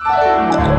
Música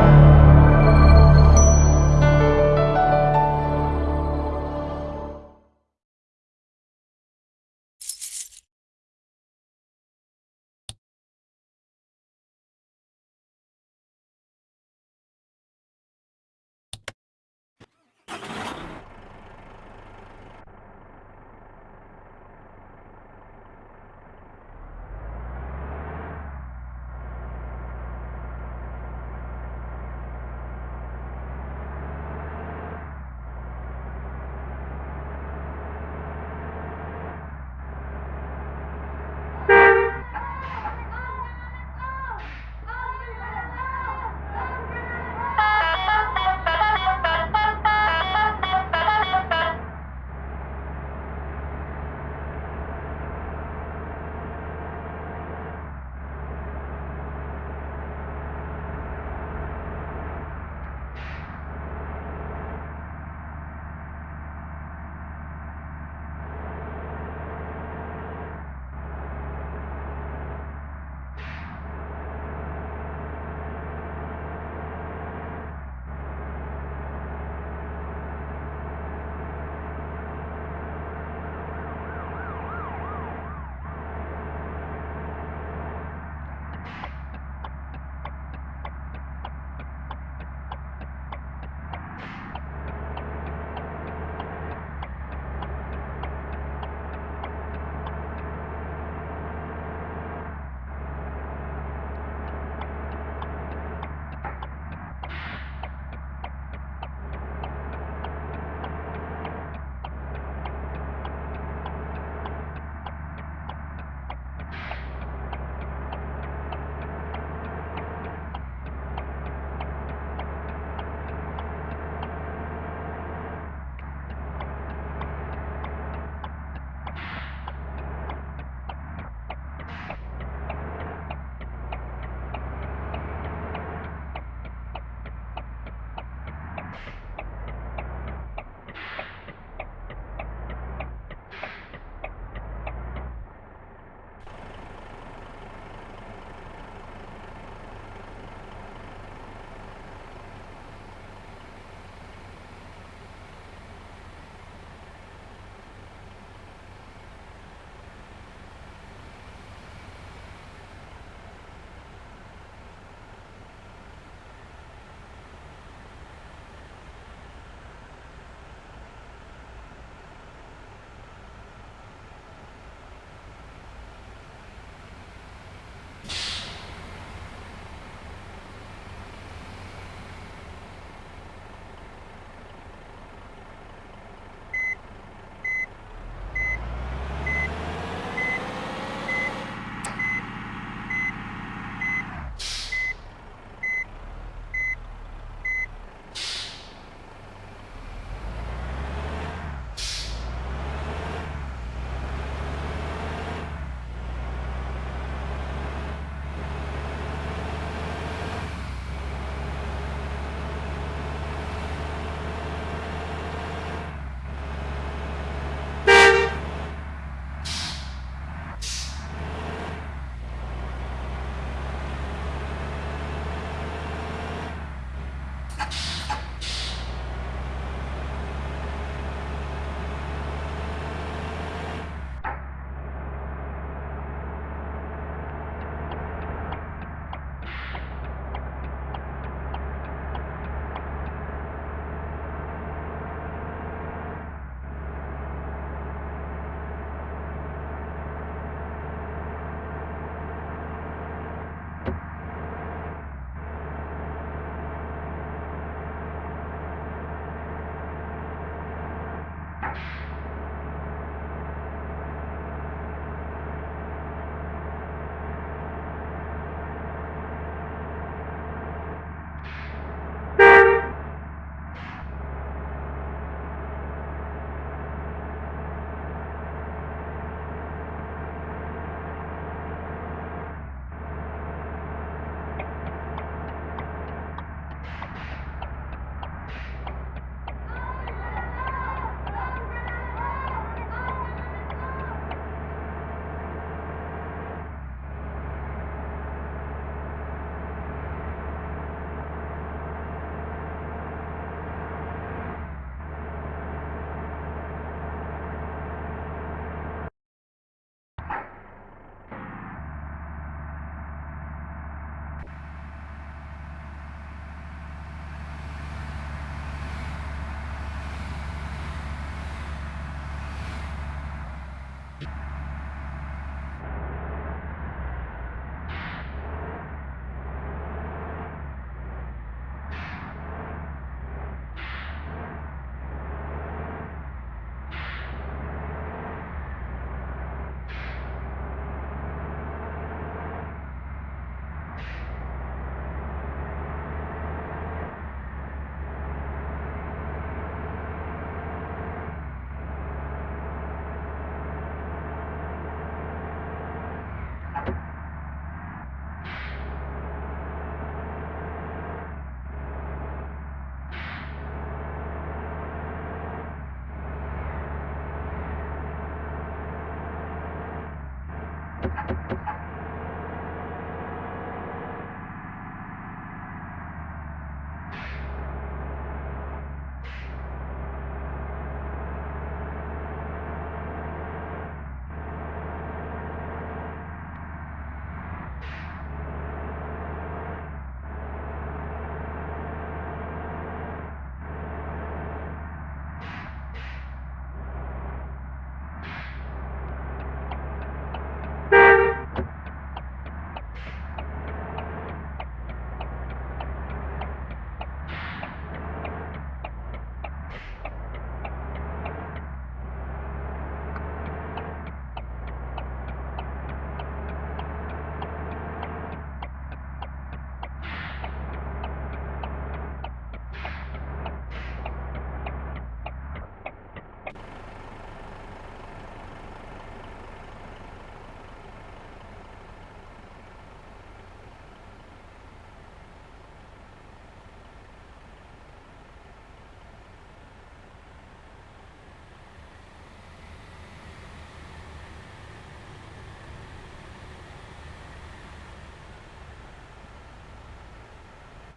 you